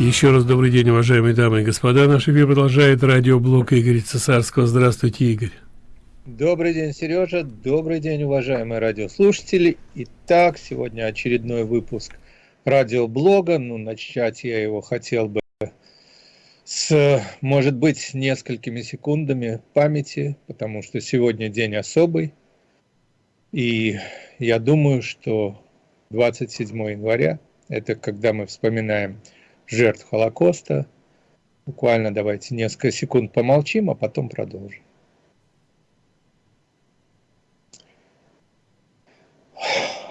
Еще раз добрый день, уважаемые дамы и господа. Наш эфир продолжает радиоблог Игоря Цесарского. Здравствуйте, Игорь. Добрый день, Сережа. Добрый день, уважаемые радиослушатели. Итак, сегодня очередной выпуск радиоблога. Ну, начать я его хотел бы с, может быть, несколькими секундами памяти, потому что сегодня день особый. И я думаю, что 27 января – это когда мы вспоминаем жертв Холокоста. Буквально давайте несколько секунд помолчим, а потом продолжим.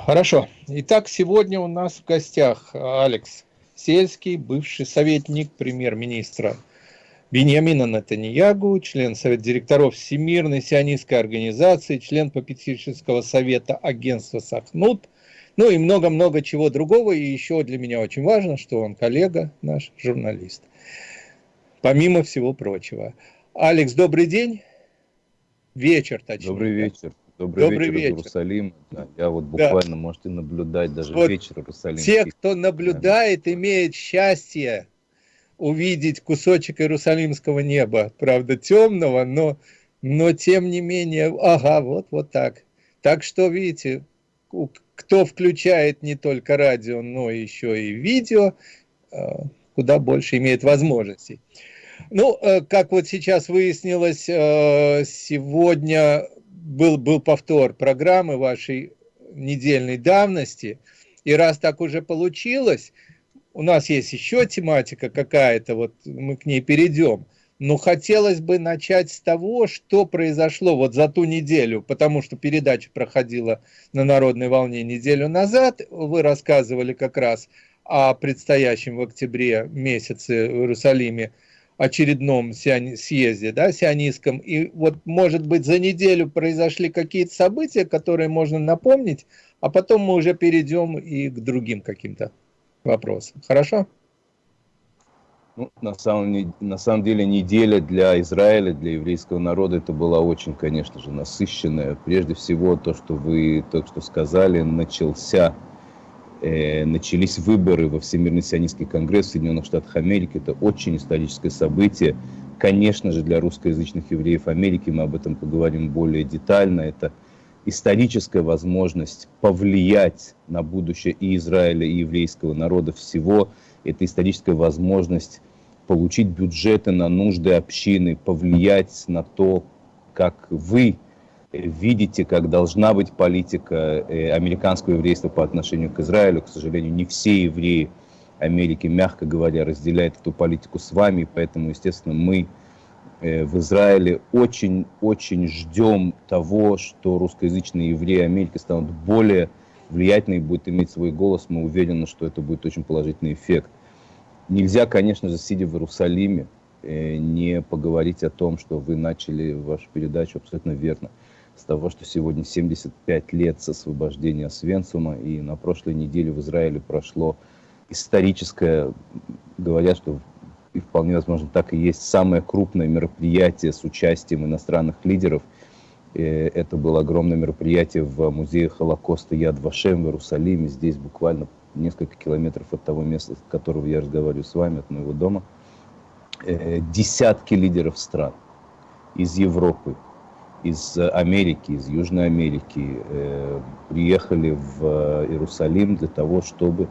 Хорошо. Итак, сегодня у нас в гостях Алекс Сельский, бывший советник премьер-министра Беньямина Натаньягу, член Совета директоров Всемирной сионистской организации, член попечительского совета агентства Сахнут – ну и много-много чего другого. И еще для меня очень важно, что он коллега наш, журналист. Помимо всего прочего. Алекс, добрый день. Вечер, точнее. Добрый вечер. Добрый, Добрый вечер, вечер. Иерусалим. Да, я вот буквально да. можете наблюдать даже вот вечер Иерусалим. Те, кто наблюдает, да. имеет счастье увидеть кусочек Иерусалимского неба. Правда, темного, но, но тем не менее, ага, вот, вот так. Так что, видите, кто включает не только радио, но еще и видео, э, куда больше имеет возможностей. Ну, э, как вот сейчас выяснилось, э, сегодня был, был повтор программы вашей недельной давности, и раз так уже получилось, у нас есть еще тематика какая-то, вот мы к ней перейдем – но хотелось бы начать с того, что произошло вот за ту неделю, потому что передача проходила на Народной волне неделю назад. Вы рассказывали как раз о предстоящем в октябре месяце в Иерусалиме очередном съезде, да, сионистском. И вот, может быть, за неделю произошли какие-то события, которые можно напомнить, а потом мы уже перейдем и к другим каким-то вопросам. Хорошо? Ну, на, самом, на самом деле неделя для Израиля, для еврейского народа, это была очень, конечно же, насыщенная. Прежде всего, то, что вы только что сказали, начался, э, начались выборы во Всемирный сионистский конгресс в Соединенных Штатах Америки. Это очень историческое событие. Конечно же, для русскоязычных евреев Америки, мы об этом поговорим более детально, это историческая возможность повлиять на будущее и Израиля, и еврейского народа всего. Это историческая возможность получить бюджеты на нужды общины, повлиять на то, как вы видите, как должна быть политика э, американского еврейства по отношению к Израилю. К сожалению, не все евреи Америки, мягко говоря, разделяют эту политику с вами, поэтому, естественно, мы э, в Израиле очень-очень ждем того, что русскоязычные евреи Америки станут более влиятельны и будут иметь свой голос. Мы уверены, что это будет очень положительный эффект. Нельзя, конечно же, сидя в Иерусалиме, э, не поговорить о том, что вы начали вашу передачу абсолютно верно. С того, что сегодня 75 лет с освобождения Освенциума, и на прошлой неделе в Израиле прошло историческое, говорят, что и вполне возможно так и есть, самое крупное мероприятие с участием иностранных лидеров. Э, это было огромное мероприятие в музее Холокоста Яд Вашем в Иерусалиме. Здесь буквально несколько километров от того места, с которого я разговариваю с вами, от моего дома, э, десятки лидеров стран из Европы, из Америки, из Южной Америки э, приехали в Иерусалим для того, чтобы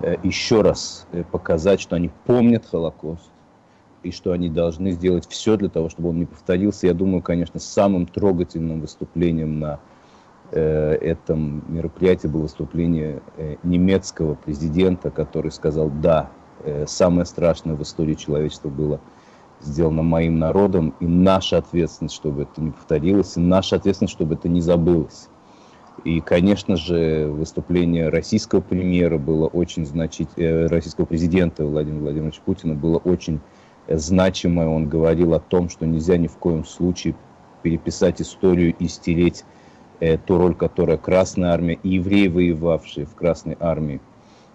э, еще раз показать, что они помнят Холокост, и что они должны сделать все для того, чтобы он не повторился. Я думаю, конечно, самым трогательным выступлением на Э, этом мероприятии было выступление э, немецкого президента, который сказал, да, э, самое страшное в истории человечества было сделано моим народом, и наша ответственность, чтобы это не повторилось, и наша ответственность, чтобы это не забылось. И, конечно же, выступление российского премьера было очень значительное, российского президента Владимира Владимировича Путина было очень значимое. Он говорил о том, что нельзя ни в коем случае переписать историю и стереть э, ту роль, которую Красная Армия и евреи, воевавшие в Красной Армии,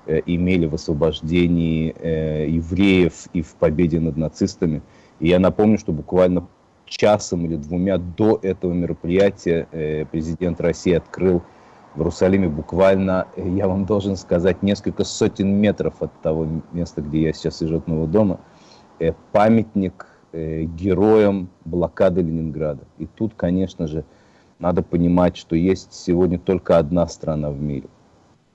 э, имели в освобождении э, евреев и в победе над нацистами. И я напомню, что буквально часом или двумя до этого мероприятия э, президент России открыл в Иерусалиме буквально, я вам должен сказать, несколько сотен метров от того места, где я сейчас сижу от моего дома, памятник героям блокады Ленинграда. И тут, конечно же, надо понимать, что есть сегодня только одна страна в мире,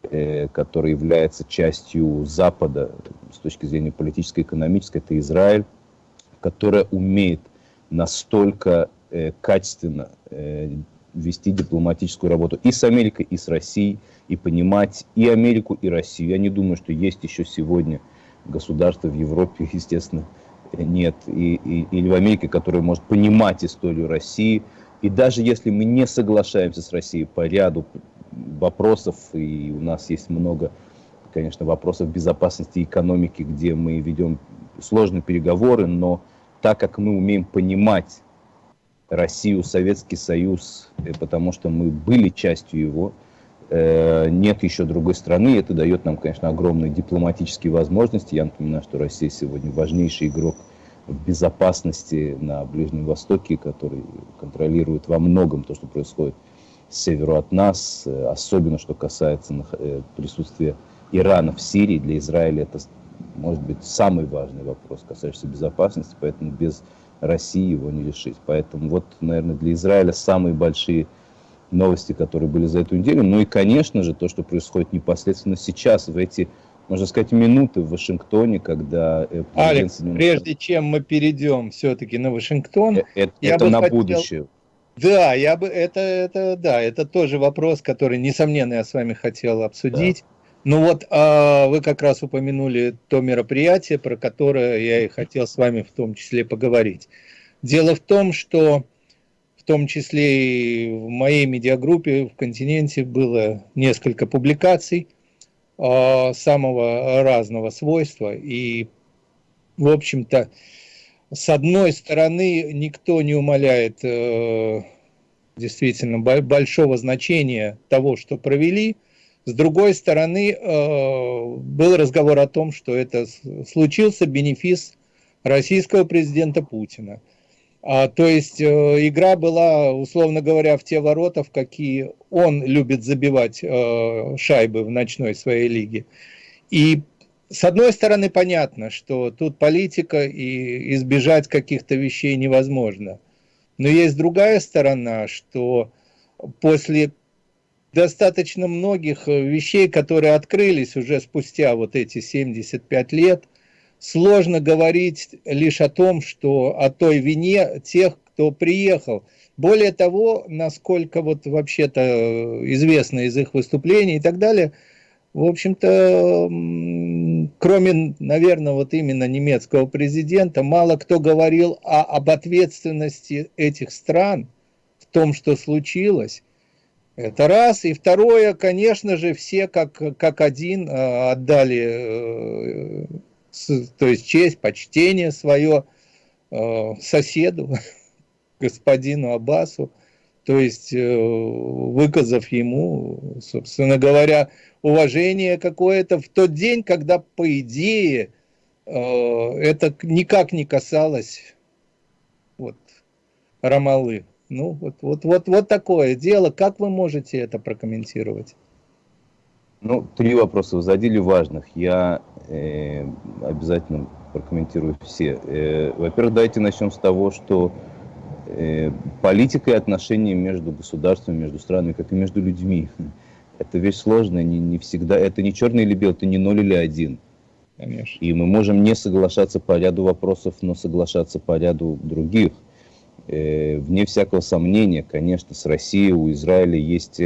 э, которая является частью Запада с точки зрения политической и экономической, это Израиль, которая умеет настолько э, качественно э, вести дипломатическую работу и с Америкой, и с Россией, и понимать и Америку, и Россию. Я не думаю, что есть еще сегодня государство в Европе, естественно, нет, и, и, или в Америке, которое может понимать историю России, и даже если мы не соглашаемся с Россией по ряду вопросов, и у нас есть много, конечно, вопросов безопасности и экономики, где мы ведем сложные переговоры, но так как мы умеем понимать Россию, Советский Союз, э, потому что мы были частью его, нет еще другой страны, это дает нам, конечно, огромные дипломатические возможности. Я напоминаю, что Россия сегодня важнейший игрок в безопасности на Ближнем Востоке, который контролирует во многом то, что происходит с северу от нас, э, особенно что касается э, присутствия Ирана в Сирии. Для Израиля это может быть самый важный вопрос, касающийся безопасности, поэтому без России его не решить. Поэтому вот, наверное, для Израиля самые большие новости, которые были за эту неделю. Ну и, конечно же, то, что происходит непосредственно сейчас, в эти можно сказать, минуты в Вашингтоне, когда... Э, Алекс, прежде чем мы перейдем все-таки на Вашингтон... Это, я это на хотел... будущее. Да, я бы это, это, да, это тоже вопрос, который, несомненно, я с вами хотел обсудить. Да. Ну вот а, вы как раз упомянули то мероприятие, про которое я и хотел с вами в том числе поговорить. Дело в том, что том числе и в моей медиагруппе в континенте было несколько публикаций, а, самого разного свойства. И, в общем-то, с одной стороны, никто не умаляет э, действительно большого значения того, что провели. С другой стороны, э, был разговор о том, что это случился бенефис российского президента Путина – а, то есть э, игра была, условно говоря, в те ворота, в какие он любит забивать э, шайбы в ночной своей лиге. И с одной стороны понятно, что тут политика и избежать каких-то вещей невозможно. Но есть другая сторона, что после достаточно многих вещей, которые открылись уже спустя вот эти 75 лет – сложно говорить лишь о том, что о той вине тех, кто приехал. Более того, насколько вот вообще-то известно из их выступлений и так далее, в общем-то, кроме, наверное, вот именно немецкого президента, мало кто говорил о, об ответственности этих стран в том, что случилось. Это раз. И второе, конечно же, все как, как один э, отдали э, то есть честь, почтение свое э, соседу, господину Аббасу, то есть э, выказав ему, собственно говоря, уважение какое-то в тот день, когда, по идее, э, это никак не касалось вот, Рамалы. Ну, вот, вот, вот, вот такое дело. Как вы можете это прокомментировать? Ну, три вопроса вы задели важных. Я э, обязательно прокомментирую все. Э, Во-первых, давайте начнем с того, что э, политика и отношения между государствами, между странами, как и между людьми, это вещь сложная, не, не всегда, это не черный или белый, это не ноль или один. Конечно. И мы можем не соглашаться по ряду вопросов, но соглашаться по ряду других. Э, вне всякого сомнения, конечно, с Россией у Израиля есть...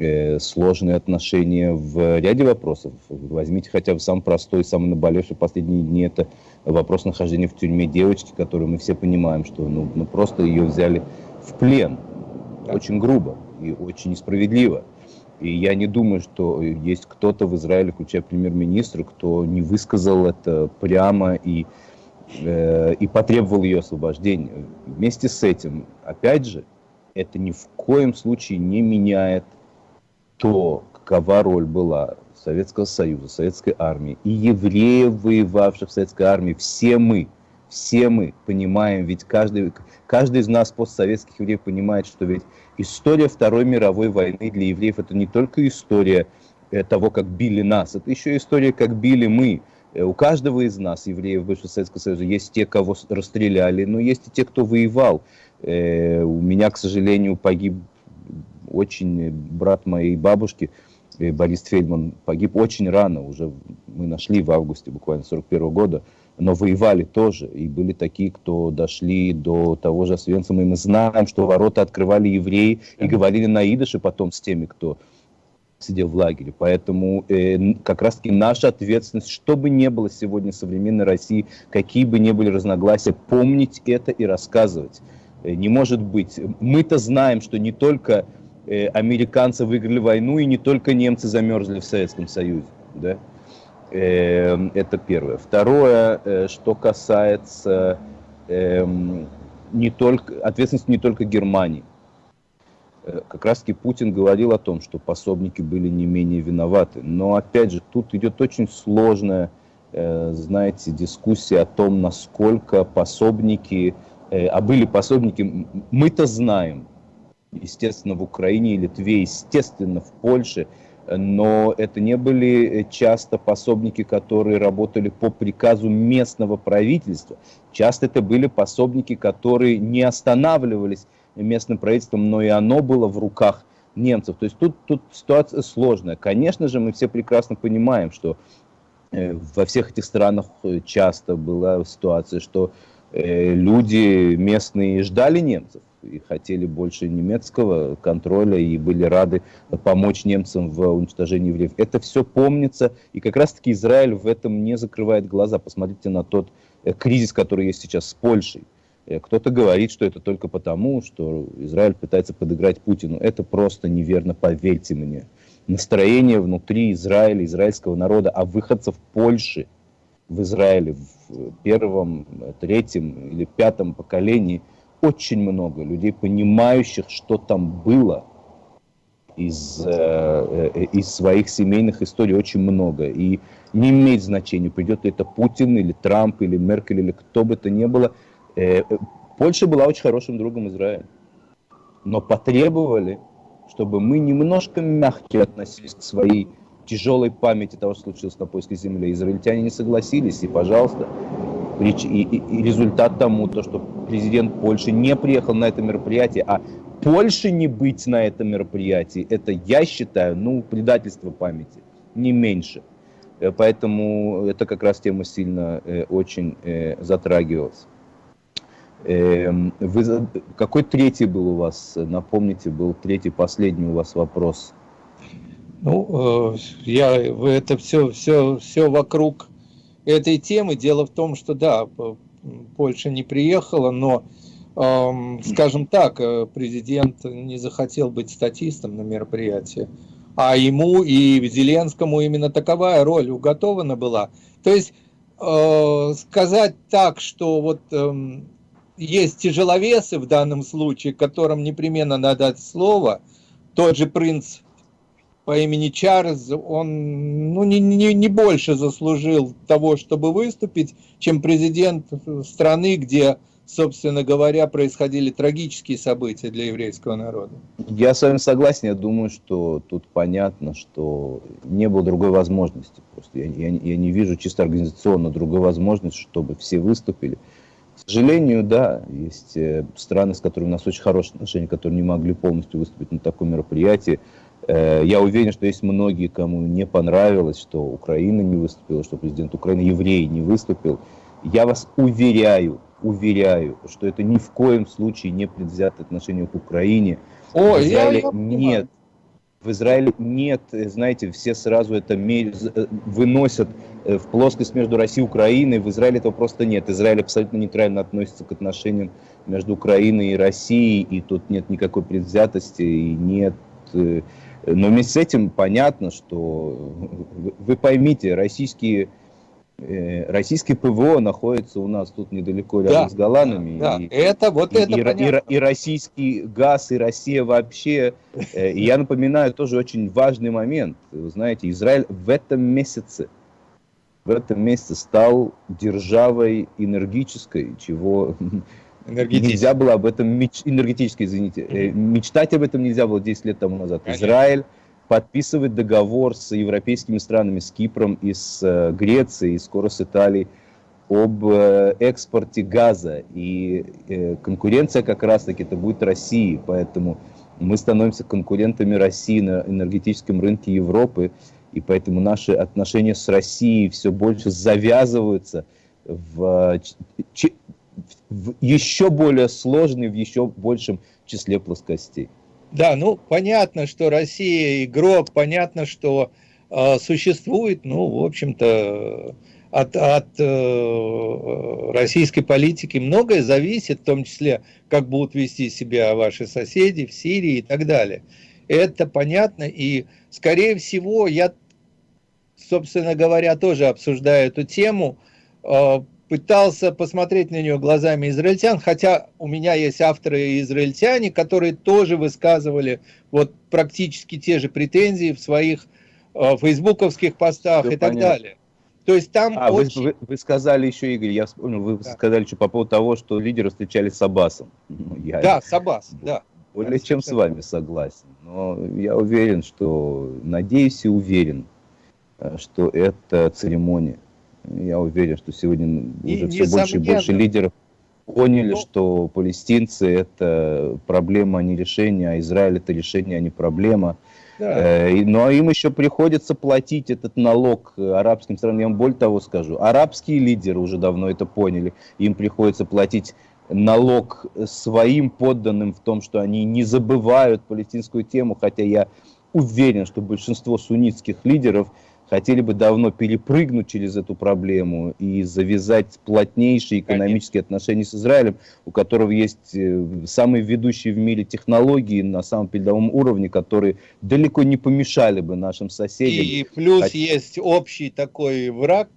Э, сложные отношения в ряде вопросов. Возьмите хотя бы самый простой, самый наболевший в последние дни, это вопрос нахождения в тюрьме девочки, которую мы все понимаем, что ну, ну просто ее взяли в плен. Очень грубо и очень несправедливо. И я не думаю, что есть кто-то в Израиле, включая премьер-министра, кто не высказал это прямо и, э, и потребовал ее освобождения. Вместе с этим, опять же, это ни в коем случае не меняет то, какова роль была Советского Союза, Советской армии и евреев, воевавших в Советской армии, все мы все мы понимаем, ведь каждый, каждый из нас, постсоветских евреев, понимает, что ведь история Второй мировой войны для евреев это не только история э, того, как били нас, это еще история, как били мы. Э, у каждого из нас, евреев бывшего Советского Союза, есть те, кого расстреляли, но есть и те, кто воевал. Э, у меня, к сожалению, погиб очень брат моей бабушки, Борис Фельдман, погиб очень рано, уже мы нашли в августе буквально 41 года но воевали тоже. И были такие, кто дошли до того же Освенцима. И мы знаем, что ворота открывали евреи и говорили на идыше потом с теми, кто сидел в лагере. Поэтому э, как раз-таки наша ответственность, что бы ни было сегодня современной России, какие бы ни были разногласия, помнить это и рассказывать. Э, не может быть. Мы-то знаем, что не только э, американцы выиграли войну, и не только немцы замерзли в Советском Союзе. Да? Эм, это первое. Второе, э, что касается эм, не только, ответственности не только Германии. Э, как раз таки Путин говорил о том, что пособники были не менее виноваты. Но опять же, тут идет очень сложная, э, знаете, дискуссия о том, насколько пособники, а были пособники, мы-то знаем, естественно, в Украине и Литве, естественно, в Польше – но это не были часто пособники, которые работали по приказу местного правительства. Часто это были пособники, которые не останавливались местным правительством, но и оно было в руках немцев. То есть тут, тут ситуация сложная. Конечно же, мы все прекрасно понимаем, что э, во всех этих странах э, часто была ситуация, что э, люди местные ждали немцев и хотели больше немецкого контроля и были рады помочь немцам в уничтожении евреев. Это все помнится, и как раз-таки Израиль в этом не закрывает глаза. Посмотрите на тот э, кризис, который есть сейчас с Польшей. Э, кто-то говорит, что это только потому, что Израиль пытается подыграть Путину. Это просто неверно, поверьте мне. Настроение внутри Израиля, израильского народа, а выходцев Польши в Израиле в первом, третьем или пятом поколении – очень много людей, понимающих, что там было из, э, э, из своих семейных историй, очень много. И не имеет значения, придет ли это Путин, или Трамп, или Меркель, или кто бы то ни было. Э, э, Польша была очень хорошим другом Израиля. Но потребовали, чтобы мы немножко мягче относились к своей тяжелой памяти того, что случилось на польской земле. Израильтяне не согласились, и, пожалуйста, и, и, и результат тому, то, что президент Польши не приехал на это мероприятие, а Польше не быть на этом мероприятии, это, я считаю, ну, предательство памяти, не меньше. Э, поэтому это как раз тема сильно э, очень э, затрагивалась. Э, вы, какой третий был у вас, напомните, был третий, последний у вас вопрос? Ну, э, я, это все, все, все вокруг этой темы. Дело в том, что да, Польша не приехала, но, эм, скажем так, э, президент не захотел быть статистом на мероприятии, а ему и Зеленскому именно таковая роль уготована была. То есть э, сказать так, что вот э, есть тяжеловесы в данном случае, которым непременно надо дать слово, тот же принц по имени Чарльз, он ну, не, не, не больше заслужил того, чтобы выступить, чем президент страны, где, собственно говоря, происходили трагические события для еврейского народа. Я с вами согласен, я думаю, что тут понятно, что не было другой возможности. Просто я, я, я не вижу чисто организационно другой возможности, чтобы все выступили. К сожалению, да, есть э, страны, с которыми у нас очень хорошие отношения, которые не могли полностью выступить на таком мероприятии. Э, я уверен, что есть многие, кому не понравилось, что Украина не выступила, что президент Украины, еврей, не выступил. Я вас уверяю, уверяю, что это ни в коем случае не предвзятое отношение к Украине. О, в Израиле я нет. В Израиле нет, знаете, все сразу это э, выносят э, в плоскость между Россией и Украиной. В Израиле этого просто нет. Израиль абсолютно нейтрально относится к отношениям между Украиной и Россией, и тут нет никакой предвзятости, и нет но вместе с этим понятно, что вы поймите, российские, э, российские ПВО находится у нас тут недалеко рядом да, с Голландами. Да, и, это вот и, это и, понятно. И, и российский газ, и Россия вообще. Э, и я напоминаю тоже очень важный момент. Вы знаете, Израиль в этом месяце в этом месяце стал державой энергической, чего нельзя было об этом, меч... энергетической, извините, э, мечтать об этом нельзя было 10 лет тому назад. Конечно. Израиль подписывает договор с европейскими странами, с Кипром и с э, Грецией, и скоро с Италией, об э, экспорте газа. И конкуренция как раз-таки это будет России, поэтому мы становимся конкурентами России на энергетическом рынке Европы и поэтому наши отношения с Россией все больше завязываются в, в еще более сложный, в еще большем числе плоскостей. Да, ну понятно, что Россия игрок, понятно, что э, существует, ну, в общем-то, от, от э, российской политики многое зависит, в том числе, как будут вести себя ваши соседи в Сирии и так далее. Это понятно, и, скорее всего, я собственно говоря, тоже обсуждая эту тему, э, пытался посмотреть на нее глазами израильтян, хотя у меня есть авторы израильтяне, которые тоже высказывали вот практически те же претензии в своих э, фейсбуковских постах Все и так понятно. далее. То есть там а, очень... вы, вы, сказали еще, Игорь, я вспомнил, вы да. сказали что по поводу того, что лидеры встречались с Аббасом. Ну, я да, с Аббас, да. Более да, чем с вами согласен. Но я уверен, что, надеюсь и уверен, Э, что это церемония. Я уверен, что сегодня и, уже все больше и больше лидеров поняли, ну, что палестинцы это проблема, а не решение, а Израиль это решение, а не проблема. Да. Э, а им еще приходится платить этот налог арабским странам. Я вам более того скажу, арабские лидеры уже давно это поняли. Им приходится платить налог своим подданным в том, что они не забывают палестинскую тему, хотя я уверен, что большинство суннитских лидеров хотели бы давно перепрыгнуть через эту проблему и завязать плотнейшие экономические Конечно. отношения с Израилем, у которого есть э, самые ведущие в мире технологии на самом передовом уровне, которые далеко не помешали бы нашим соседям. И плюс Хотя... есть общий такой враг,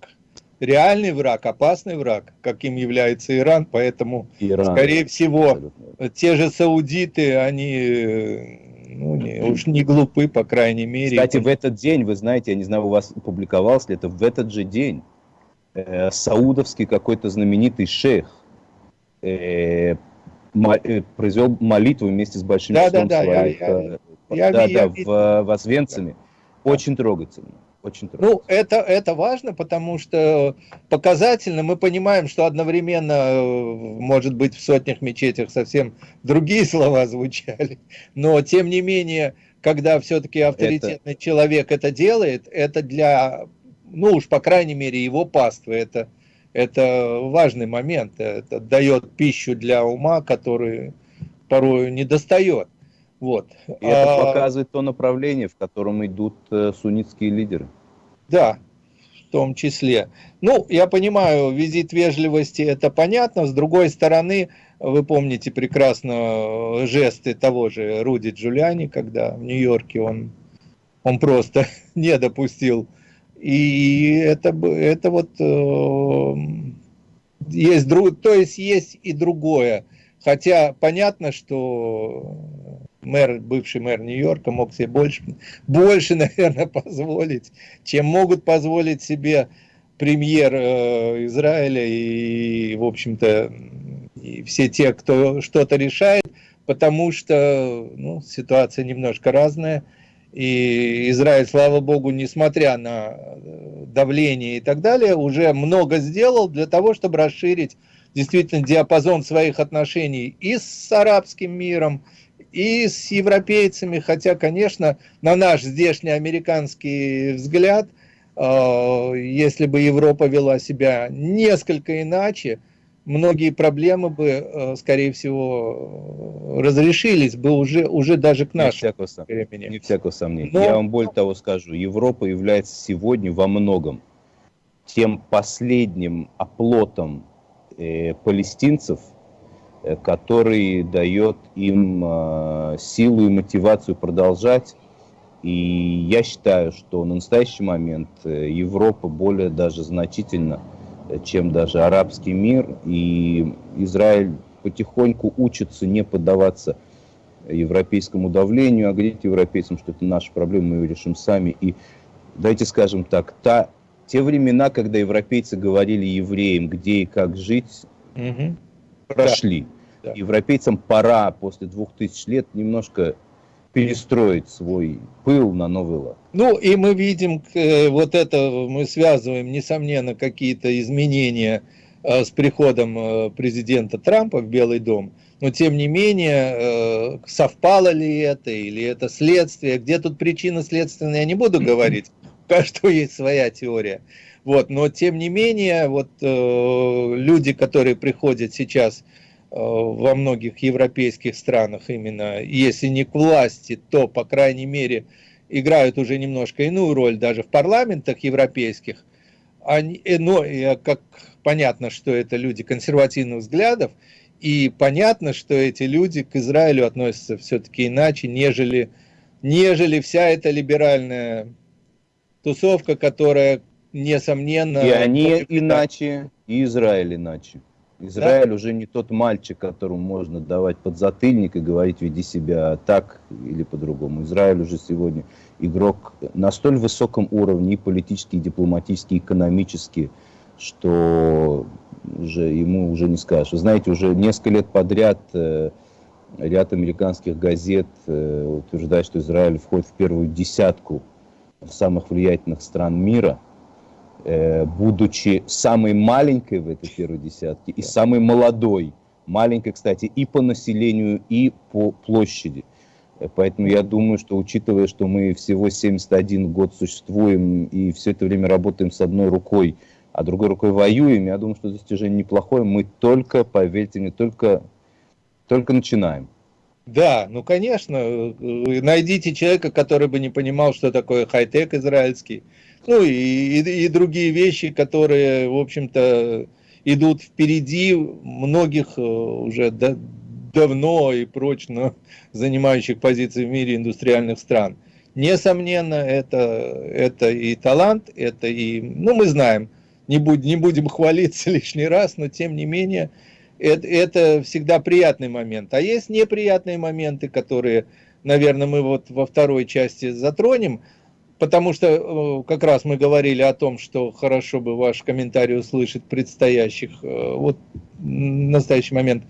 реальный враг, опасный враг, каким является Иран, поэтому, Иран. скорее всего, Абсолютно. те же саудиты, они э, ну, не, уж не глупы, по крайней мере. Кстати, в этот день, вы знаете, я не знаю, у вас публиковалось ли это, в этот же день э, саудовский какой-то знаменитый шейх э, мо, э, произвел молитву вместе с большим да, числом да, да, своих... Я, я, я, да, я, да, я, в, в Освенциме. Да. Очень трогательно. Очень трудно. Ну, это, это важно, потому что показательно мы понимаем, что одновременно, э, может быть, в сотнях мечетях совсем другие слова звучали, но тем не менее, когда все-таки авторитетный это... человек это делает, это для, ну уж по крайней мере, его паствы, это, это важный момент, это дает пищу для ума, который порою не достает. Вот. И это а... показывает то направление, в котором идут э, суннитские лидеры. Да, в том числе. Ну, я понимаю, визит вежливости, это понятно. С другой стороны, вы помните прекрасно э, жесты того же Руди Джулиани, когда в Нью-Йорке он, он просто не допустил. И это, это вот э, есть, то есть есть и другое. Хотя понятно, что мэр, бывший мэр Нью-Йорка мог себе больше, больше, наверное, позволить, чем могут позволить себе премьер э, Израиля и, в общем-то, все те, кто что-то решает, потому что ну, ситуация немножко разная. И Израиль, слава богу, несмотря на э, давление и так далее, уже много сделал для того, чтобы расширить действительно диапазон своих отношений и с арабским миром, и с европейцами, хотя, конечно, на наш здешний американский взгляд, э, если бы Европа вела себя несколько иначе, многие проблемы бы, э, скорее всего, разрешились бы уже, уже даже к нашему не всякого, времени. Не всякого сомнения. Но... Я вам более того скажу, Европа является сегодня во многом тем последним оплотом э, палестинцев, который дает им э, силу и мотивацию продолжать. И я считаю, что на настоящий момент э, Европа более даже значительно, э, чем даже арабский мир. И Израиль потихоньку учится не поддаваться европейскому давлению, а говорить европейцам, что это наша проблема, мы ее решим сами. И давайте скажем так, та те времена, когда европейцы говорили евреям, где и как жить, угу. Прошли. Да. Европейцам пора после двух тысяч лет немножко перестроить свой пыл на новый лад. Ну и мы видим, э, вот это мы связываем, несомненно, какие-то изменения э, с приходом э, президента Трампа в Белый дом. Но тем не менее, совпало ли это или это следствие, где тут причина следственная, я не буду говорить, у каждого есть своя теория. Вот, но тем не менее, вот люди, которые приходят сейчас Э, во многих европейских странах именно, если не к власти, то, по крайней мере, играют уже немножко иную роль даже в парламентах европейских. Они, э, но как понятно, что это люди консервативных взглядов, и понятно, что эти люди к Израилю относятся все-таки иначе, нежели, нежели вся эта либеральная тусовка, которая, несомненно... И они иначе, и Израиль иначе. Израиль да? уже не тот мальчик, которому можно давать подзатыльник и говорить, веди себя так или по-другому. Израиль уже сегодня игрок на столь высоком уровне, и политически, и дипломатически, и экономически, что уже ему уже не скажешь. Вы знаете, уже несколько лет подряд э, ряд американских газет э, утверждает, что Израиль входит в первую десятку самых влиятельных стран мира – будучи самой маленькой в этой первой десятке и самой молодой, маленькой, кстати, и по населению, и по площади. Э, поэтому я думаю, что учитывая, что мы всего 71 год существуем и все это время работаем с одной рукой, а другой рукой воюем, я думаю, что достижение неплохое. Мы только, поверьте мне, только, только начинаем. Да, ну конечно, э, найдите человека, который бы не понимал, что такое хай-тек израильский, ну и, и, и другие вещи, которые, в общем-то, идут впереди многих э, уже да, давно и прочно занимающих позиции в мире индустриальных стран. Несомненно, это, это и талант, это и, ну мы знаем, не, будь, не будем хвалиться лишний раз, но тем не менее, это, это всегда приятный момент. А есть неприятные моменты, которые, наверное, мы вот во второй части затронем, потому что э, как раз мы говорили о том, что хорошо бы ваш комментарий услышать предстоящих, э, вот в настоящий момент,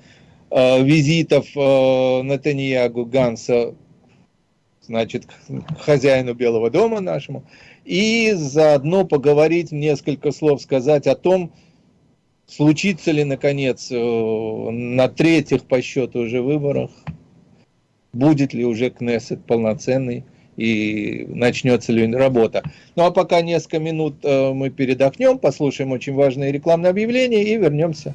э, визитов Натаньягу Ганса, значит, хозяину Белого дома нашему, и заодно поговорить, несколько слов сказать о том, случится ли, наконец, на третьих по счету уже выборах, будет ли уже Кнессет полноценный, и начнется ли работа. Ну а пока несколько минут э, мы передохнем, послушаем очень важное рекламное объявление и вернемся.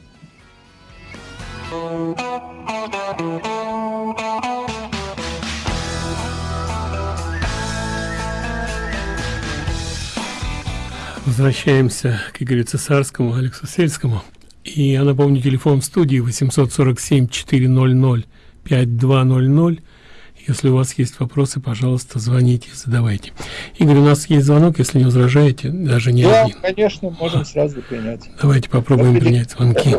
Возвращаемся к Игорю Цесарскому, Алексу Сельскому. И я напомню, телефон в студии 847 400 5200 если у вас есть вопросы, пожалуйста, звоните, задавайте. Игорь, у нас есть звонок, если не возражаете, даже не да, один. конечно, можем сразу принять. Давайте попробуем Добрый принять день. звонки.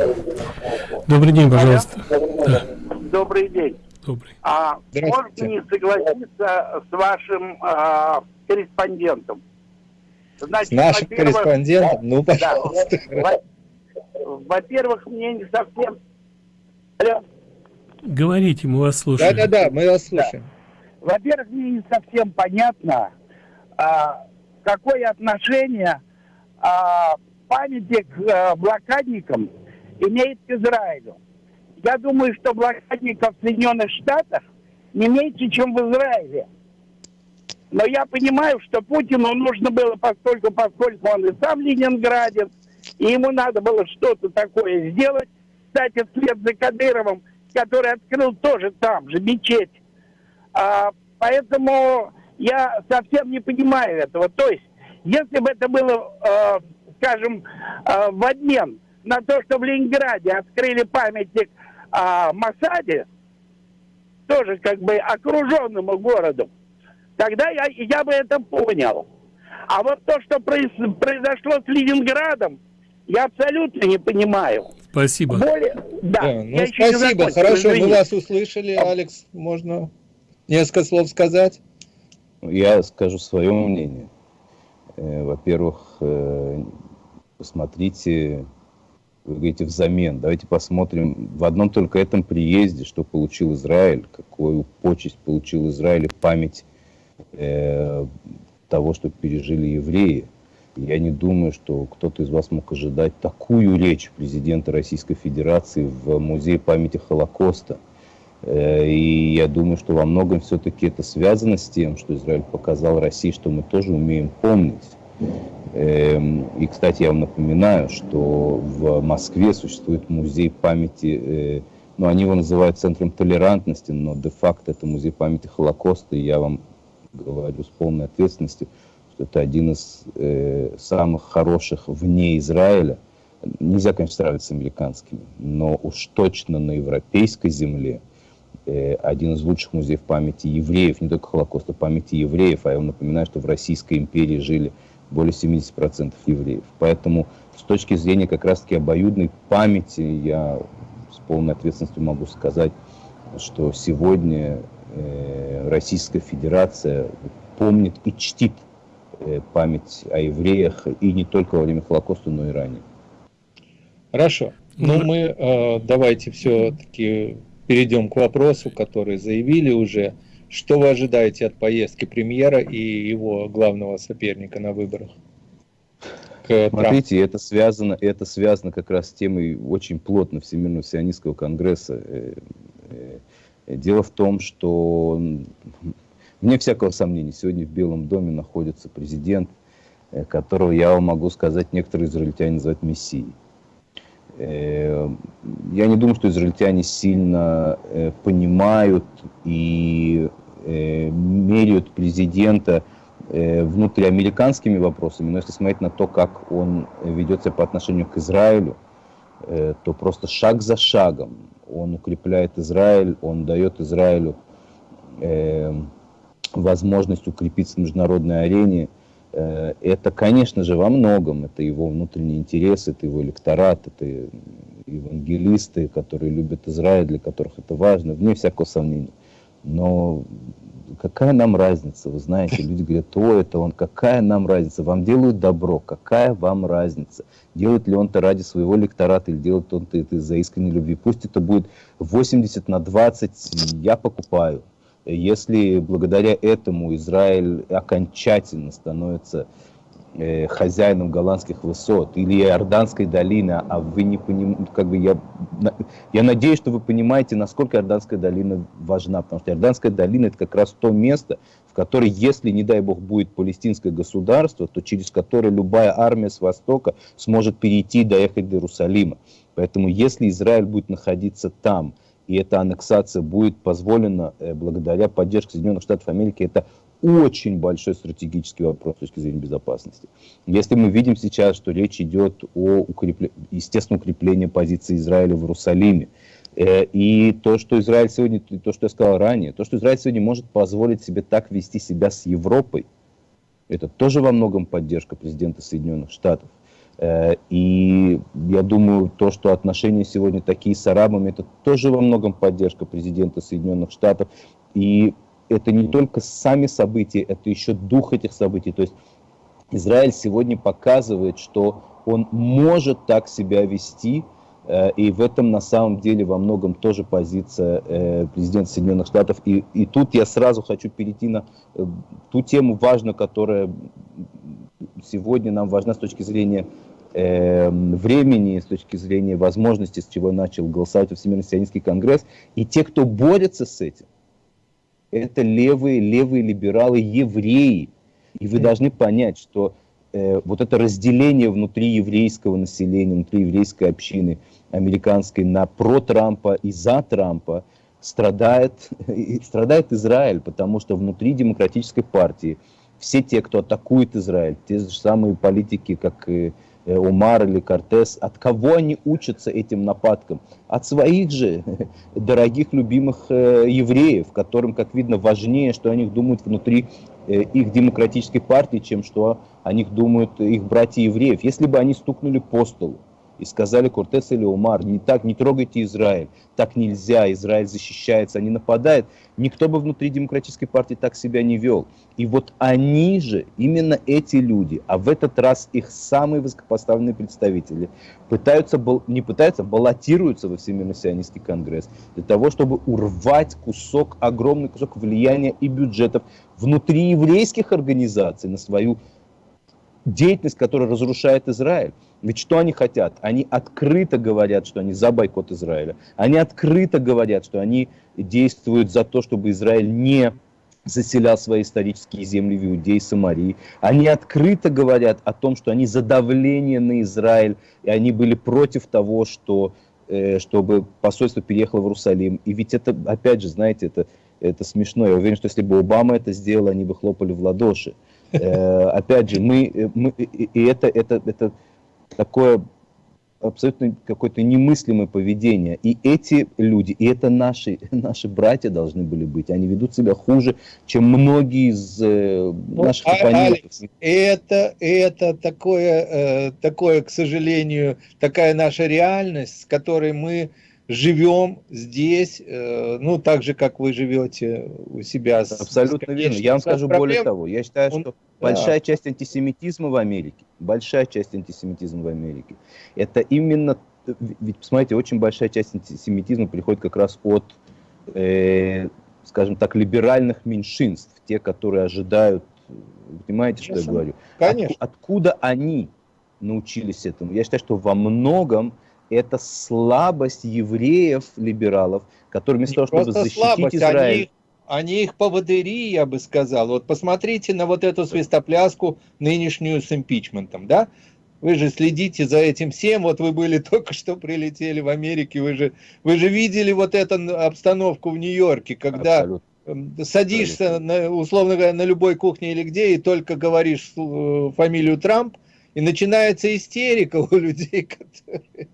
Добрый день, пожалуйста. Да. Добрый день. Добрый. А можно не согласиться с вашим а, корреспондентом? Значит, с нашим корреспондентом? Ну, пожалуйста. Да, Во-первых, мне не совсем... Говорите, мы вас слушаем. Да-да-да, мы вас слушаем. Да. Во-первых, мне не совсем понятно, а, какое отношение а, памятник а, блокадникам имеет к Израилю. Я думаю, что блокадников в Соединенных Штатах не меньше, чем в Израиле. Но я понимаю, что Путину нужно было, поскольку, поскольку он и сам ленинградец, и ему надо было что-то такое сделать. Кстати, вслед за Кадыровым – который открыл тоже там же мечеть. А, поэтому я совсем не понимаю этого. То есть, если бы это было, э, скажем, э, в обмен на то, что в Ленинграде открыли памятник э, Масаде, тоже как бы окруженному городу, тогда я, я бы это понял. А вот то, что произошло с Ленинградом, я абсолютно не понимаю. Спасибо. Более... Да, да ну, спасибо, хорошо, мы вас услышали, Алекс, можно несколько слов сказать? Я скажу свое мнение. Э, во-первых, э, посмотрите, вы говорите, взамен. Давайте посмотрим в одном только этом приезде, что получил Израиль, какую почесть получил Израиль, память э, того, что пережили евреи. Я не думаю, что кто-то из вас мог ожидать такую речь президента Российской Федерации в Музее памяти Холокоста. Э, и я думаю, что во многом все-таки это связано с тем, что Израиль показал России, что мы тоже умеем помнить. Эм, и, кстати, я вам напоминаю, что в Москве существует музей памяти, э, ну, они его называют центром толерантности, но де-факто это музей памяти Холокоста, и я вам говорю с полной ответственностью, это один из э, самых хороших вне Израиля. Нельзя, конечно, сравнивать с американскими, но уж точно на европейской земле э, один из лучших музеев памяти евреев, не только Холокоста, памяти евреев. А я вам напоминаю, что в Российской империи жили более 70% евреев. Поэтому с точки зрения как раз-таки обоюдной памяти я с полной ответственностью могу сказать, что сегодня э, Российская Федерация помнит и чтит память о евреях и не только во время Холокоста, но и ранее. Хорошо. Ну, мы э, давайте все-таки перейдем к вопросу, который заявили уже. Что вы ожидаете от поездки премьера и его главного соперника на выборах? Смотрите, это связано, это связано как раз с темой очень плотно Всемирного сионистского конгресса. Э, э, дело в том, что вне всякого сомнения, сегодня в Белом доме находится президент, э, которого я вам могу сказать, некоторые израильтяне называют мессией. Я не думаю, что израильтяне сильно понимают и меряют президента внутриамериканскими вопросами, но если смотреть на то, как он ведется по отношению к Израилю, то просто шаг за шагом он укрепляет Израиль, он дает Израилю э, возможность укрепиться в международной арене. Э, это, конечно же, во многом, это его внутренний интерес, это его электорат, это евангелисты, которые любят Израиль, для которых это важно, вне всякого сомнения. Но какая нам разница, вы знаете, люди говорят, о, это он, какая нам разница, вам делают добро, какая вам разница, делает ли он это ради своего электората или делает он это из-за искренней любви, пусть это будет 80 на 20, я покупаю. Если благодаря этому Израиль окончательно становится э, хозяином голландских высот или Иорданской долины, а вы не понимаете, как бы я, я надеюсь, что вы понимаете, насколько Иорданская долина важна, потому что Иорданская долина это как раз то место, в которое, если, не дай бог, будет палестинское государство, то через которое любая армия с востока сможет перейти и доехать до Иерусалима. Поэтому, если Израиль будет находиться там, и эта аннексация будет позволена э, благодаря поддержке Соединенных Штатов Америки, это очень большой стратегический вопрос с точки зрения безопасности. Если мы видим сейчас, что речь идет о укрепле... естественном укреплении позиции Израиля в Иерусалиме, э, и то, что Израиль сегодня, то, что я сказал ранее, то, что Израиль сегодня может позволить себе так вести себя с Европой, это тоже во многом поддержка президента Соединенных Штатов. Э, и я думаю, то, что отношения сегодня такие с арабами, это тоже во многом поддержка президента Соединенных Штатов. И это не только сами события, это еще дух этих событий. То есть Израиль сегодня показывает, что он может так себя вести, э, и в этом на самом деле во многом тоже позиция э, президента Соединенных Штатов. И, и тут я сразу хочу перейти на ту тему важную, которая сегодня нам важна с точки зрения времени, с точки зрения возможности, с чего начал голосовать Всемирный сионистский конгресс. И те, кто борется с этим, это левые, левые либералы, евреи. И вы должны понять, что э, вот это разделение внутри еврейского населения, внутри еврейской общины американской на про Трампа и за Трампа страдает, страдает Израиль, потому что внутри демократической партии все те, кто атакует Израиль, те же самые политики, как и Умар или Кортес, от кого они учатся этим нападкам? От своих же дорогих, любимых э, евреев, которым, как видно, важнее, что о них думают внутри э, их демократической партии, чем что о них думают их братья евреев. Если бы они стукнули по столу, и сказали Кортес или Умар, не так, не трогайте Израиль, так нельзя, Израиль защищается, они нападают, никто бы внутри демократической партии так себя не вел. И вот они же, именно эти люди, а в этот раз их самые высокопоставленные представители, пытаются, не пытаются, баллотируются во Всемирный сионистский конгресс для того, чтобы урвать кусок, огромный кусок влияния и бюджетов внутри еврейских организаций на свою деятельность, которая разрушает Израиль. Ведь что они хотят? Они открыто говорят, что они за бойкот Израиля. Они открыто говорят, что они действуют за то, чтобы Израиль не заселял свои исторические земли в Иудеи Самарии. Они открыто говорят о том, что они за давление на Израиль, и они были против того, что, э, чтобы посольство переехало в Иерусалим. И ведь это, опять же, знаете, это, это смешно. Я уверен, что если бы Обама это сделал, они бы хлопали в ладоши. Э, опять же, мы, э, мы и это, это, это такое абсолютно какое-то немыслимое поведение. И эти люди, и это наши, наши братья должны были быть. Они ведут себя хуже, чем многие из э, ну, наших ну, оппонентов. Алекс, это, это такое, э, такое, к сожалению, такая наша реальность, с которой мы живем здесь, э, ну, так же, как вы живете у себя. Абсолютно верно. Я вам скажу проблем. более того. Я считаю, что Он, большая да. часть антисемитизма в Америке, большая часть антисемитизма в Америке, это именно, ведь, посмотрите, очень большая часть антисемитизма приходит как раз от, э, скажем так, либеральных меньшинств, те, которые ожидают, понимаете, Конечно. что я говорю? Конечно. От, откуда они научились этому? Я считаю, что во многом это слабость евреев, либералов, которые вместо того, чтобы защитить слабость, Израиль... Они, они их поводыри, я бы сказал. Вот посмотрите на вот эту свистопляску нынешнюю с импичментом, да? Вы же следите за этим всем, вот вы были только что прилетели в Америке, вы же, вы же видели вот эту обстановку в Нью-Йорке, когда Абсолютно. садишься, на, условно говоря, на любой кухне или где, и только говоришь э, фамилию Трамп, и начинается истерика у людей, которые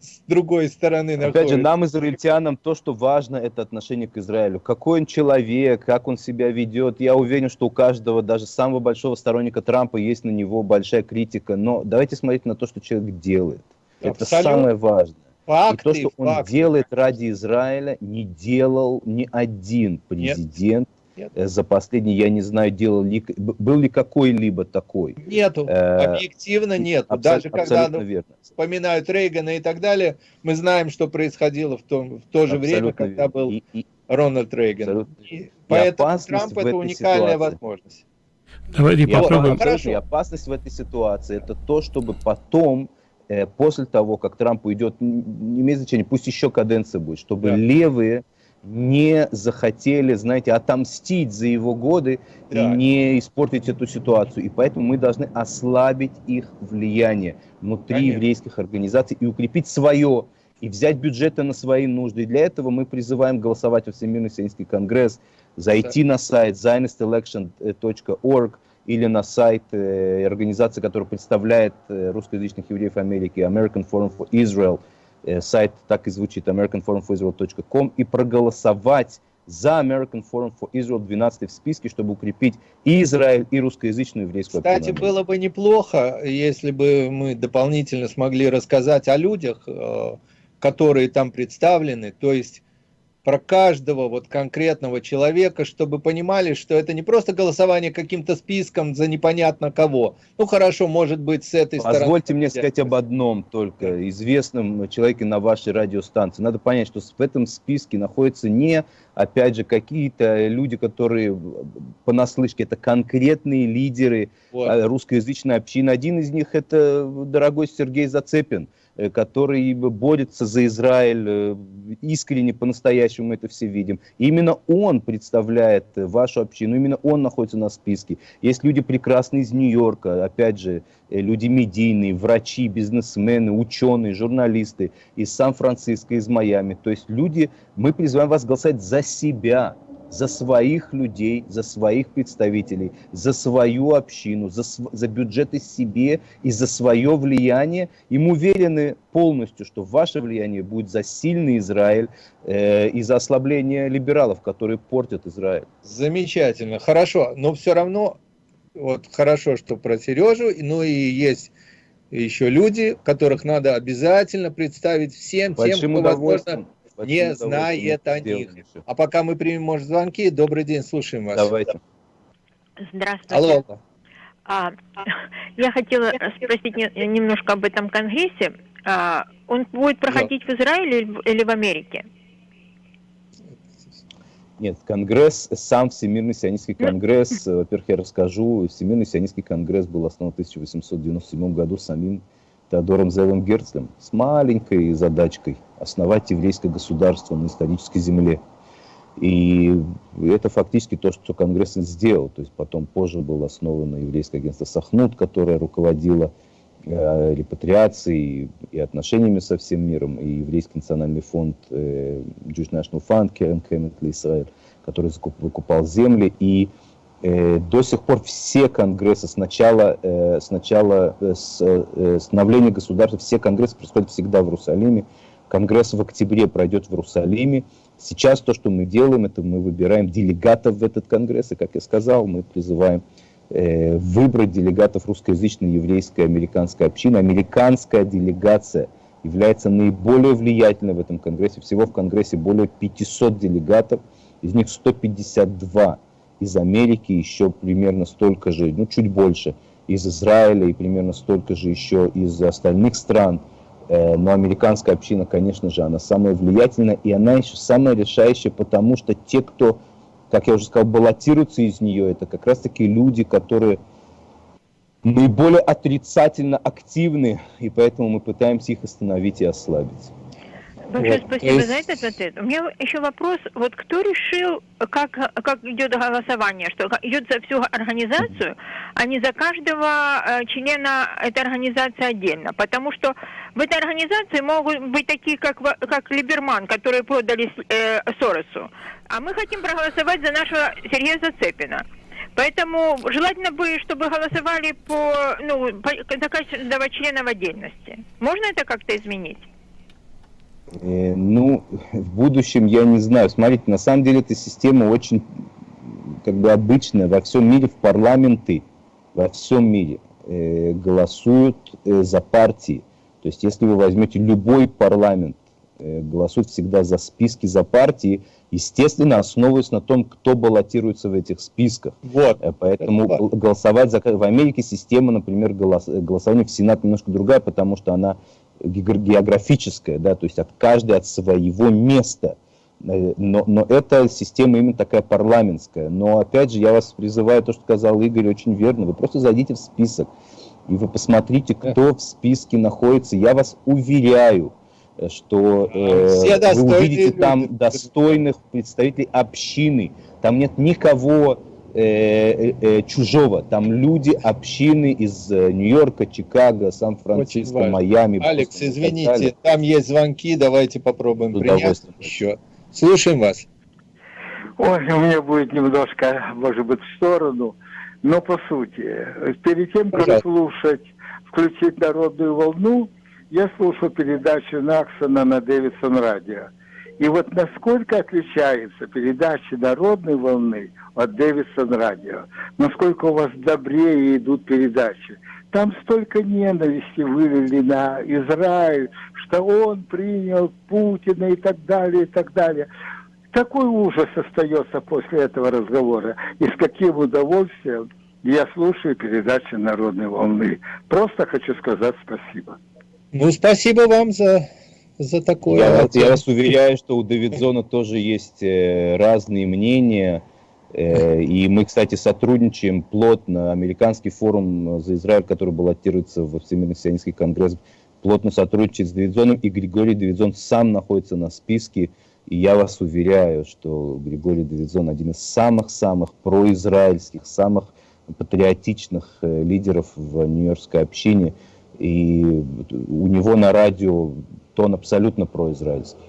с другой стороны Опять находятся. же, нам, израильтянам, то, что важно, это отношение к Израилю. Какой он человек, как он себя ведет. Я уверен, что у каждого, даже самого большого сторонника Трампа, есть на него большая критика. Но давайте смотреть на то, что человек делает. Абсолютно. Это самое важное. Факты, и то, что он факты. делает ради Израиля, не делал ни один президент Нет за последний, я не знаю, делал ли, был ли какой-либо такой. Нету, э, объективно нет. Даже когда ну, верно. вспоминают Рейгана и так далее, мы знаем, что происходило в, том, в то же абсолютно время, когда верно. был и, и, Рональд Рейган. И, поэтому Трамп это уникальная ситуации. возможность. Давайте и попробуем. Вот, и опасность в этой ситуации это то, чтобы потом э, после того, как Трамп уйдет, не имеет значения, пусть еще каденция будет, чтобы да. левые не захотели, знаете, отомстить за его годы да. и не испортить эту ситуацию. И поэтому мы должны ослабить их влияние внутри Конечно. еврейских организаций и укрепить свое, и взять бюджеты на свои нужды. И для этого мы призываем голосовать во Всемирный Сионистский конгресс, зайти да. на сайт zionistelection.org или на сайт э, организации, которая представляет э, русскоязычных евреев Америки, American Forum for Israel – сайт так и звучит americanforumforisrael.com и проголосовать за American Forum for Israel 12 в списке, чтобы укрепить и Израиль, и русскоязычную еврейскую Кстати, автономию. было бы неплохо, если бы мы дополнительно смогли рассказать о людях, э, которые там представлены, то есть про каждого вот конкретного человека, чтобы понимали, что это не просто голосование каким-то списком за непонятно кого. Ну хорошо, может быть, с этой Позвольте стороны. Позвольте мне сказать об одном только, известном человеке на вашей радиостанции. Надо понять, что в этом списке находятся не, опять же, какие-то люди, которые понаслышке, это конкретные лидеры вот. А, русскоязычной общины. Один из них это дорогой Сергей Зацепин который борется за Израиль, э, искренне, по-настоящему это все видим. И именно он представляет вашу общину, именно он находится на списке. Есть люди прекрасные из Нью-Йорка, опять же, э, люди медийные, врачи, бизнесмены, ученые, журналисты из Сан-Франциско, из Майами. То есть люди, мы призываем вас голосовать за себя, за своих людей, за своих представителей, за свою общину, за, за бюджеты себе и за свое влияние. И мы уверены полностью, что ваше влияние будет за сильный Израиль э, и за ослабление либералов, которые портят Израиль. Замечательно, хорошо, но все равно, вот хорошо, что про Сережу, ну и есть еще люди, которых надо обязательно представить всем Большим тем, кто, возможно, не знает о них. еще. А пока мы примем, может, звонки, добрый день, слушаем вас. Давайте. Здравствуйте. Алло. А, я хотела спросить не- немножко об этом конгрессе. А, он будет проходить в Израиле или в- Америке? Нет, Конгресс, сам Всемирный сионистский конгресс, э, во-первых, я расскажу, Всемирный сионистский конгресс был основан в 1897 году самим Теодором Зелом Герцлем с маленькой задачкой основать еврейское государство на исторической земле. И это фактически то, что Конгресс сделал. То есть потом позже было основано еврейское агентство Сахнут, которое руководило э, репатриацией и отношениями со всем миром, и еврейский национальный фонд э, Jewish National Fund, Kemet для Израиль, который выкупал земли. И э, до сих пор все конгрессы, э, сначала э, с э, становления государства, все конгрессы происходят всегда в Иерусалиме. Конгресс в октябре пройдет в Иерусалиме. Сейчас то, что мы делаем, это мы выбираем делегатов в этот конгресс. И, как я сказал, мы призываем э, выбрать делегатов русскоязычной еврейской американской общины. Американская делегация является наиболее влиятельной в этом конгрессе. Всего в конгрессе более 500 делегатов, из них 152 из Америки, еще примерно столько же, ну чуть больше, из Израиля и примерно столько же еще из остальных стран. Э, Но американская община, конечно же, она самая влиятельная, и она еще самая решающая, потому что те, кто, как я уже сказал, баллотируются из нее, это как раз-таки люди, которые наиболее отрицательно активны, и поэтому мы пытаемся их остановить и ослабить. Большое Вот, спасибо есть- за этот ответ. У меня еще вопрос. Вот кто решил, как, как идет голосование? Что идет за всю организацию, а не за каждого э, члена этой организации отдельно? Потому что в этой организации могут быть такие, как, как Либерман, которые продали э, Соросу. А мы хотим проголосовать за нашего Сергея Зацепина. Поэтому желательно бы, чтобы голосовали по, ну, по, за каждого члена в отдельности. Можно это как-то изменить? Э, Ну, в будущем я не знаю. Смотрите, на самом деле эта система очень как бы обычная. Во всем мире в парламенты, во всем мире э, голосуют э, за партии. То есть, если вы возьмете любой парламент, э, голосуют всегда за списки, за партии, естественно, основываясь на том, кто баллотируется в этих списках. Вот. Э, Поэтому Это гол- голосовать за... В Америке система, например, голос- голосования в Сенат немножко другая, потому что она геогр- географическая, да, то есть от каждой от своего места. Э, Но, но эта система именно такая парламентская. Но опять же, я вас призываю, то, что сказал Игорь, очень верно. Вы просто зайдите в список, и вы посмотрите, кто в списке находится. Я вас уверяю, э, что э, вы увидите люди. там достойных представителей общины. Там нет никого э, э, э, чужого. Там люди общины из э, Нью-Йорка, Чикаго, Сан-Франциско. Майами. Алекс, так извините, там есть звонки, давайте попробуем принять еще. Слушаем вас. Ой, у меня будет немножко, может быть, в сторону, но по сути. Перед тем, как Пожалуйста. слушать, включить народную волну, я слушал передачу Наксона на Дэвидсон радио. И вот насколько отличается передача народной волны от Дэвидсон радио, насколько у вас добрее идут передачи. Там столько ненависти вылили на Израиль, что он принял Путина и так далее, и так далее. Такой ужас остается после этого разговора. И с каким удовольствием я слушаю передачи «Народной волны». Просто хочу сказать спасибо. Ну, спасибо вам за, за такое. Я, я вас уверяю, что у Давидзона тоже есть э, разные мнения. Э, и мы, кстати, сотрудничаем плотно. Американский форум за Израиль, который баллотируется в Всемирный сионистский конгресс, плотно сотрудничает с Давидзоном. И Григорий Давидзон сам находится на списке. И я вас уверяю, что Григорий Давидзон один из самых-самых произраильских, самых патриотичных э, лидеров в нью-йоркской общине. И у него на радио тон абсолютно произраильский.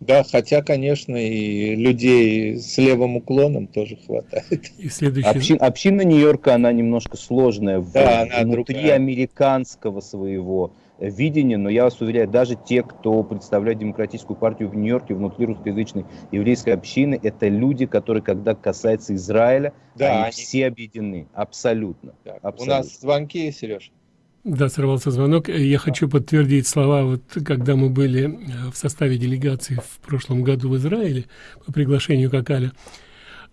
Да, хотя, конечно, и людей с левым уклоном тоже хватает. И следующий... Общин- община Нью-Йорка, она немножко сложная в- Да, она внутри другая. американского своего видения, но я вас уверяю, даже те, кто представляет демократическую партию в Нью-Йорке, внутри русскоязычной еврейской общины, это люди, которые, когда касается Израиля, Да, они, они- все объединены, абсолютно. Так, у Абсолютно. нас звонки, Сереж. Да, сорвался звонок. Я хочу подтвердить слова, вот когда мы были э, в составе делегации в прошлом году в Израиле по приглашению Какаля,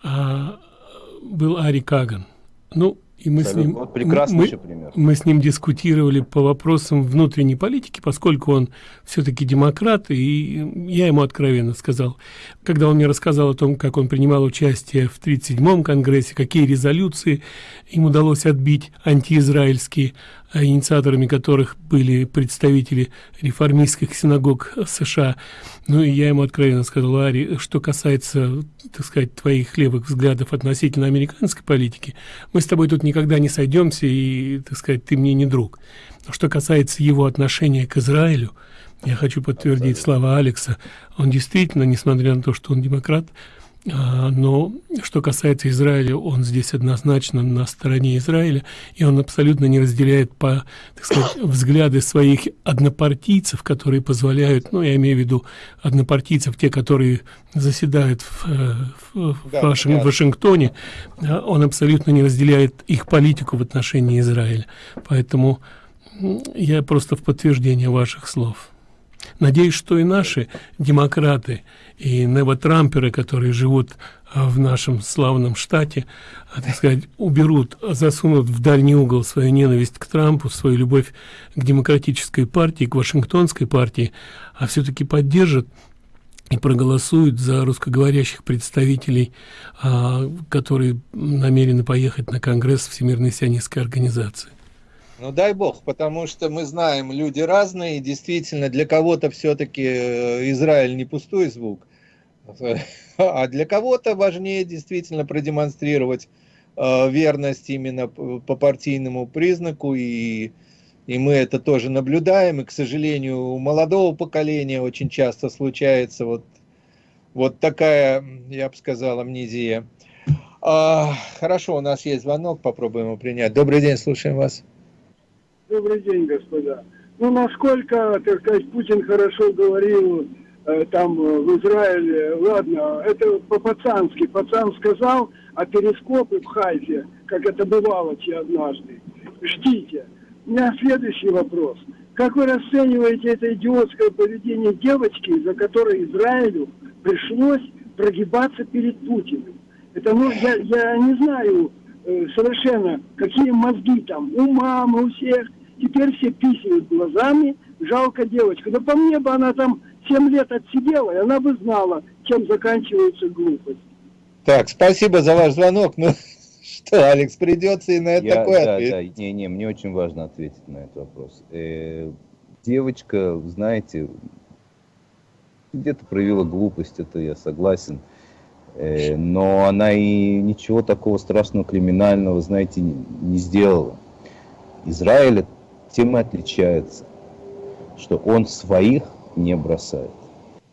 а, был Ари Каган. Ну, и мы с ним, вот прекрасный мы, пример. мы с ним дискутировали по вопросам внутренней политики, поскольку он все-таки демократ, и я ему откровенно сказал, когда он мне рассказал о том, как он принимал участие в 37-м Конгрессе, какие резолюции им удалось отбить антиизраильские, инициаторами которых были представители реформистских синагог США. Ну и я ему откровенно сказал, Ари, что касается, так сказать, твоих левых взглядов относительно американской политики, мы с тобой тут никогда не сойдемся, и, так сказать, ты мне не друг. Что касается его отношения к Израилю, я хочу подтвердить слова Алекса. Он действительно, несмотря на то, что он демократ, но что касается Израиля, он здесь однозначно на стороне Израиля, и он абсолютно не разделяет по, так сказать, взгляды своих однопартийцев, которые позволяют, ну, я имею в виду однопартийцев, те, которые заседают в, в, да, Вашинг, да. в Вашингтоне, а, он абсолютно не разделяет их политику в отношении Израиля. Поэтому я просто в подтверждение ваших слов. Надеюсь, что и наши демократы и невотрамперы, которые живут а, в нашем славном штате, а, так сказать, уберут, засунут в дальний угол свою ненависть к Трампу, свою любовь к демократической партии, к Вашингтонской партии, а все-таки поддержат и проголосуют за русскоговорящих представителей, а, которые намерены поехать на Конгресс Всемирной сионистской организации. Ну дай бог, потому что мы знаем, люди разные, и действительно для кого-то все-таки э, Израиль не пустой звук, а для кого-то важнее действительно продемонстрировать э, верность именно по партийному признаку, и, и мы это тоже наблюдаем, и, к сожалению, у молодого поколения очень часто случается вот, вот такая, я бы сказал, амнезия. А, хорошо, у нас есть звонок, попробуем его принять. Добрый день, слушаем вас. Добрый день, господа. Ну, насколько, так сказать, Путин хорошо говорил э, там э, в Израиле, ладно, это по-пацански. Пацан сказал, а перископы в Хайфе, как это бывало те однажды. Ждите. У меня следующий вопрос. Как вы расцениваете это идиотское поведение девочки, за которой Израилю пришлось прогибаться перед Путиным? Это, ну, я, я не знаю, совершенно, какие мозги там, у мамы, у всех. Теперь все писают глазами, жалко девочка. Да по мне бы она там 7 лет отсидела, и она бы знала, чем заканчивается глупость. Так, спасибо за ваш звонок. Ну, что, Алекс, придется и на это Я, такой да, ответ. Да, не, не, мне очень важно ответить на этот вопрос. Э, девочка, знаете, где-то проявила глупость, это я согласен. Э, но она и ничего такого страшного, криминального, знаете, не сделала. Израиль тем и отличается, что он своих не бросает.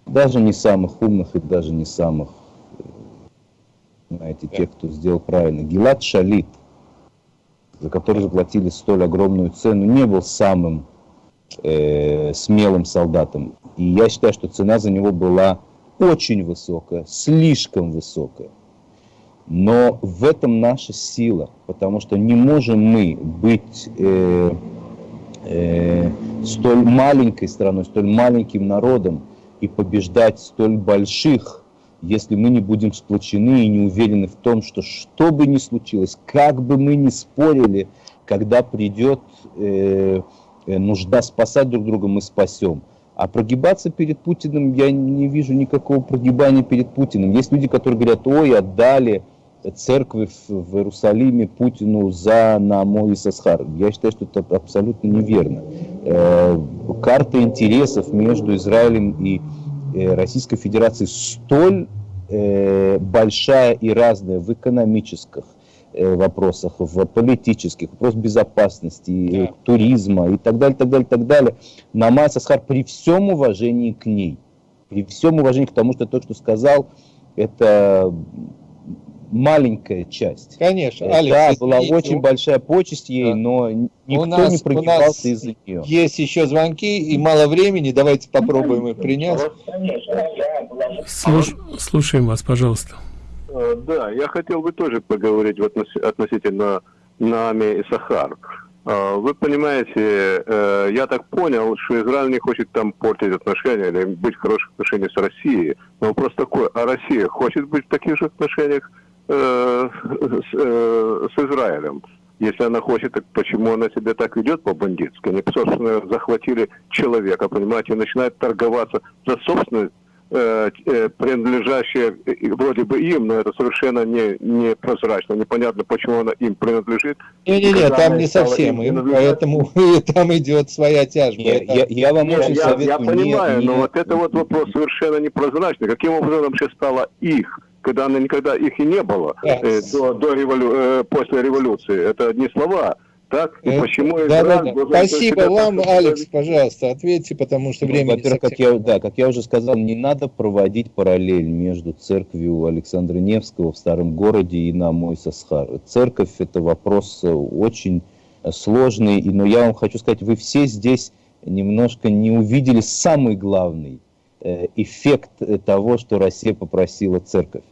Даже не самых умных и даже не самых, э, знаете, тех, кто сделал правильно. Гилат Шалит, за который заплатили столь огромную цену, не был самым э, смелым солдатом. И я считаю, что цена за него была очень высокая, слишком высокая. Но в этом наша сила, потому что не можем мы быть э, э, столь маленькой страной, столь маленьким народом и побеждать столь больших, если мы не будем сплочены и не уверены в том, что что бы ни случилось, как бы мы ни спорили, когда придет э, нужда спасать друг друга, мы спасем. А прогибаться перед Путиным, я не вижу никакого прогибания перед Путиным. Есть люди, которые говорят, ой, отдали церкви в, Иерусалиме Путину за Намо и Сасхар. Я считаю, что это абсолютно неверно. Э, карта интересов между Израилем и э, Российской Федерацией столь э, большая и разная в экономических, вопросах, в политических, вопрос безопасности, да. туризма и так далее, так далее, так далее. Намай Сасхар при всем уважении к ней, при всем уважении к тому, что я только что сказал, это маленькая часть. Конечно, э, Алекс, Да, была извините, очень большая почесть ей, да. но никто нас, не прогибался из-за нее. Есть еще звонки и мало времени, давайте попробуем их принять. Слуш... Слушаем вас, пожалуйста. Э, да, я хотел бы тоже поговорить относительно Нами и Сахар. А, Вы понимаете, э, я так понял, что Израиль не хочет там портить отношения или быть в хороших отношениях с Россией. Но вопрос такой, а Россия хочет быть в таких же отношениях э, с, э, Израилем? Если она хочет, так почему она себя так ведет по-бандитски? Они, собственно, захватили человека, понимаете, и начинают торговаться за собственность э, э, принадлежащее э, вроде бы им, но это совершенно не, не прозрачно, непонятно, почему она им принадлежит. Не-не-не, там не совсем им поэтому там идет своя тяжба. Я, Это- я- я вам Не, очень я, советую я не- понимаю, не- но вот это вот вопрос совершенно непрозрачный. Каким образом вообще стало их, когда она никогда их и не было Да. э, до, до револю- э, после революции? Это одни слова, так? И Э, почему да, да, да. Спасибо вам, так- Алекс, пожалуйста, ответьте, потому что Ну, времени Во-первых, как я, да, как я уже сказал, не надо проводить параллель между церковью Александра Невского в Старом городе и на мой Сасхар. Церковь – это вопрос э, очень э, сложный, и, но я вам хочу сказать, вы все здесь немножко не увидели самый главный эффект того, что Россия попросила церковь.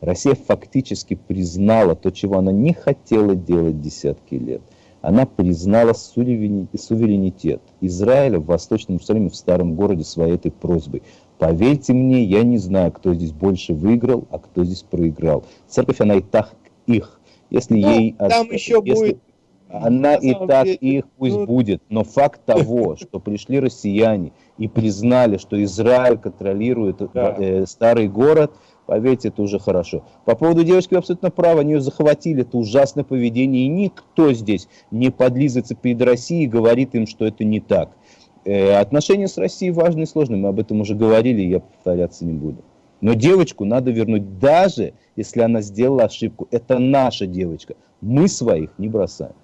Россия фактически признала то, чего она не хотела делать десятки лет. Она признала суверени- суверенитет Израиля в Восточном Иерусалиме, в старом городе своей этой просьбой. Поверьте мне, я не знаю, кто здесь больше выиграл, а кто здесь проиграл. Церковь, она и так их. Если Ну, ей... там от- еще если- будет, Она на и так деле, их пусть ну- будет. Но факт того, что пришли россияне и признали, что Израиль контролирует Да. э, старый город, поверьте, это уже хорошо. По поводу девочки вы абсолютно правы, они ее захватили, это ужасное поведение, и никто здесь не подлизывается перед Россией и говорит им, что это не так. Э, отношения с Россией важны и сложны, мы об этом уже говорили, я повторяться не буду. Но девочку надо вернуть, даже если она сделала ошибку. Это наша девочка. Мы своих не бросаем.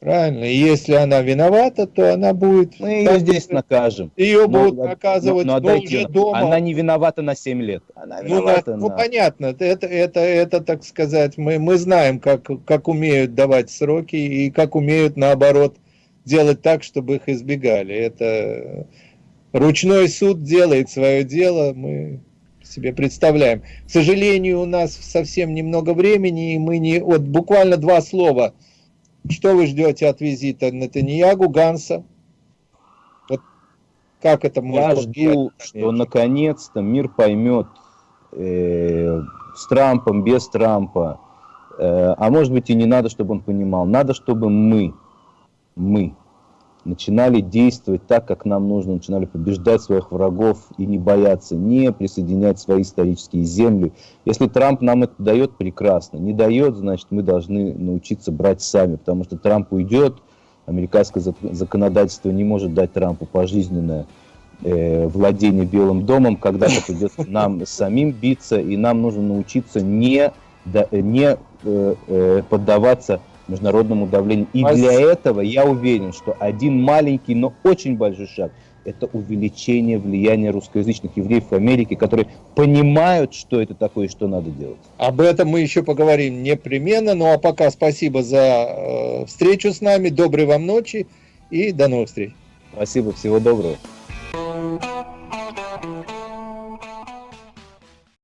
Правильно. И если она виновата, то она будет... Мы ее здесь накажем. Ее Но- будут но- наказывать, но но, отдайте уже дома. Она не виновата на 7 лет. Она Ну, на- виновата ну, на... понятно, это, это, это, так сказать, мы, мы знаем, как, как умеют давать сроки и как умеют, наоборот, делать так, чтобы их избегали. Это ручной суд делает свое дело, мы себе представляем. К сожалению, у нас совсем немного времени, и мы не... Вот буквально два слова. Что вы ждете от визита Натаньягу, Ганса? Вот как это Я может жду, что наконец-то мир поймет э, с Трампом, без Трампа, э, а может быть и не надо, чтобы он понимал. Надо, чтобы мы, мы начинали действовать так, как нам нужно, начинали побеждать своих врагов и не бояться, не присоединять свои исторические земли. Если Трамп нам это дает, прекрасно. Не дает, значит, мы должны научиться брать сами, потому что Трамп уйдет, американское зак- законодательство не может дать Трампу пожизненное э, владение Белым домом, когда-то придется нам самим биться, и нам нужно научиться не, да- не э, э, поддаваться международному давлению. И для этого я уверен, что один маленький, но очень большой шаг – это увеличение влияния русскоязычных евреев в Америке, которые понимают, что это такое и что надо делать. Об этом мы еще поговорим непременно. Ну а пока спасибо за э, встречу с нами. Доброй вам ночи и до новых встреч. Спасибо, всего доброго.